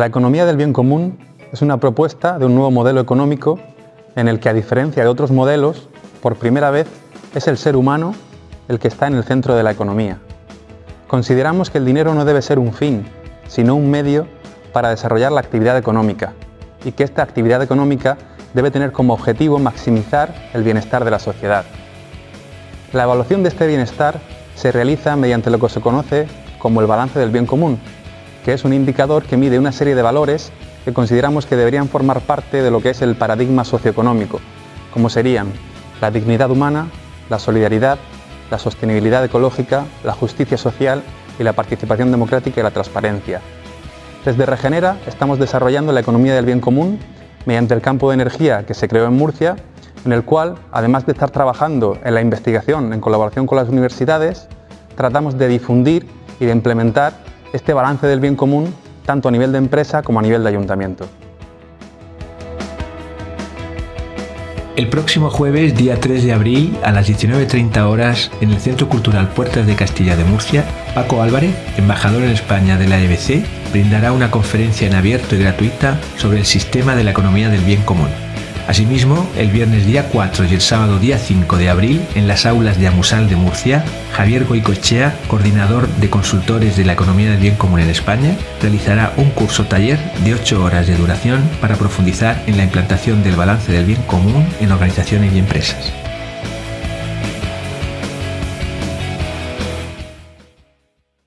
La economía del bien común es una propuesta de un nuevo modelo económico en el que, a diferencia de otros modelos, por primera vez es el ser humano el que está en el centro de la economía. Consideramos que el dinero no debe ser un fin, sino un medio para desarrollar la actividad económica y que esta actividad económica debe tener como objetivo maximizar el bienestar de la sociedad. La evaluación de este bienestar se realiza mediante lo que se conoce como el balance del bien común, que es un indicador que mide una serie de valores que consideramos que deberían formar parte de lo que es el paradigma socioeconómico, como serían la dignidad humana, la solidaridad, la sostenibilidad ecológica, la justicia social y la participación democrática y la transparencia. Desde Regenera estamos desarrollando la economía del bien común mediante el campo de energía que se creó en Murcia, en el cual, además de estar trabajando en la investigación en colaboración con las universidades, tratamos de difundir y de implementar este balance del bien común tanto a nivel de empresa como a nivel de ayuntamiento. El próximo jueves, día 3 de abril, a las 19.30 horas, en el Centro Cultural Puertas de Castilla de Murcia, Paco Álvarez, embajador en España de la EBC, brindará una conferencia en abierto y gratuita sobre el sistema de la economía del bien común. Asimismo, el viernes día 4 y el sábado día 5 de abril, en las aulas de Amusal de Murcia, Javier Goicochea, coordinador de consultores de la economía del bien común en España, realizará un curso taller de 8 horas de duración para profundizar en la implantación del balance del bien común en organizaciones y empresas.